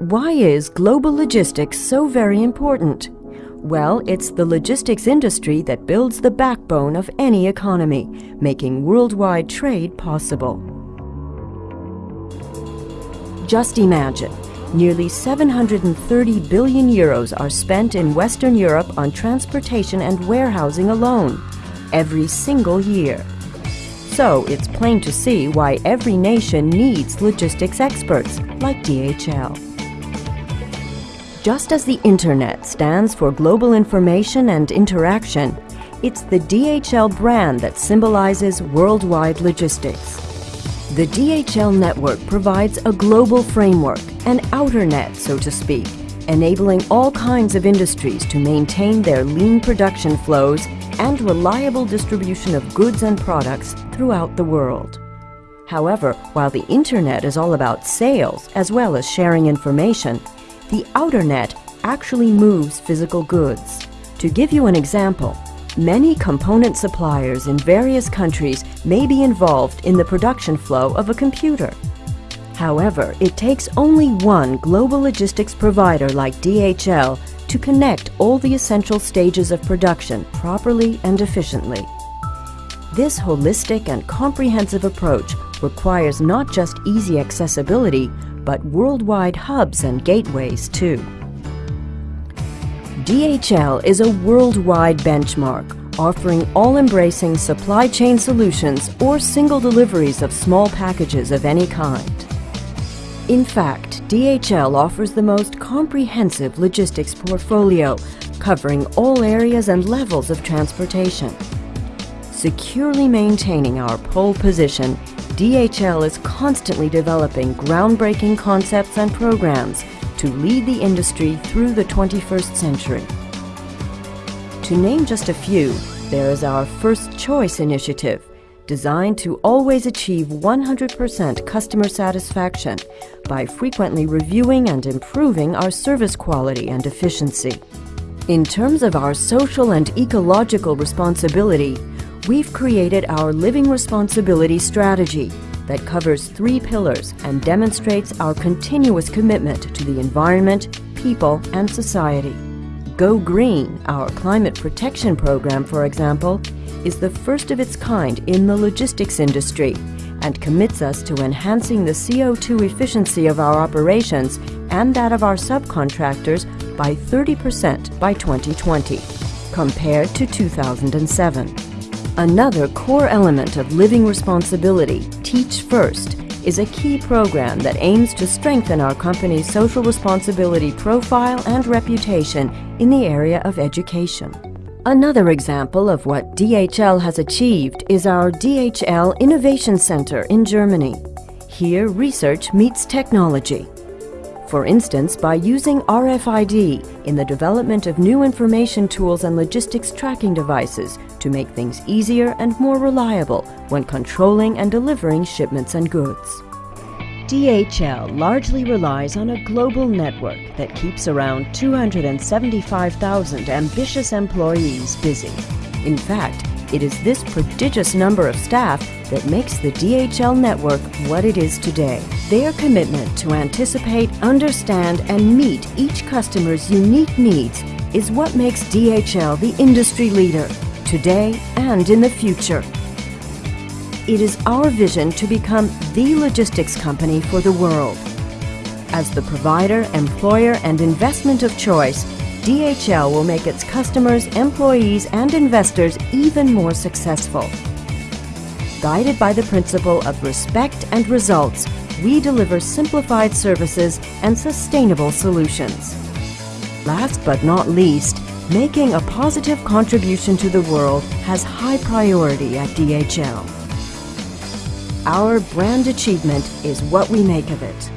Why is global logistics so very important? Well, it's the logistics industry that builds the backbone of any economy, making worldwide trade possible. Just imagine, nearly 730 billion euros are spent in Western Europe on transportation and warehousing alone, every single year. So it's plain to see why every nation needs logistics experts like DHL. Just as the Internet stands for global information and interaction, it's the DHL brand that symbolizes worldwide logistics. The DHL network provides a global framework, an outer net, so to speak, enabling all kinds of industries to maintain their lean production flows and reliable distribution of goods and products throughout the world. However, while the Internet is all about sales as well as sharing information, the outer net actually moves physical goods. To give you an example, Many component suppliers in various countries may be involved in the production flow of a computer. However, it takes only one global logistics provider like DHL to connect all the essential stages of production properly and efficiently. This holistic and comprehensive approach requires not just easy accessibility, but worldwide hubs and gateways too. DHL is a worldwide benchmark, offering all-embracing supply chain solutions or single deliveries of small packages of any kind. In fact, DHL offers the most comprehensive logistics portfolio, covering all areas and levels of transportation. Securely maintaining our pole position, DHL is constantly developing groundbreaking concepts and programs to lead the industry through the 21st century. To name just a few, there is our First Choice initiative, designed to always achieve 100% customer satisfaction by frequently reviewing and improving our service quality and efficiency. In terms of our social and ecological responsibility, we've created our Living Responsibility Strategy that covers three pillars and demonstrates our continuous commitment to the environment, people, and society. Go Green, our climate protection program, for example, is the first of its kind in the logistics industry and commits us to enhancing the CO2 efficiency of our operations and that of our subcontractors by 30% by 2020, compared to 2007. Another core element of living responsibility, Teach First, is a key program that aims to strengthen our company's social responsibility profile and reputation in the area of education. Another example of what DHL has achieved is our DHL Innovation Center in Germany. Here, research meets technology. For instance, by using RFID in the development of new information tools and logistics tracking devices to make things easier and more reliable when controlling and delivering shipments and goods. DHL largely relies on a global network that keeps around 275,000 ambitious employees busy. In fact, it is this prodigious number of staff that makes the DHL network what it is today. Their commitment to anticipate, understand, and meet each customer's unique needs is what makes DHL the industry leader, today and in the future it is our vision to become the logistics company for the world. As the provider, employer, and investment of choice, DHL will make its customers, employees, and investors even more successful. Guided by the principle of respect and results, we deliver simplified services and sustainable solutions. Last but not least, making a positive contribution to the world has high priority at DHL. Our brand achievement is what we make of it.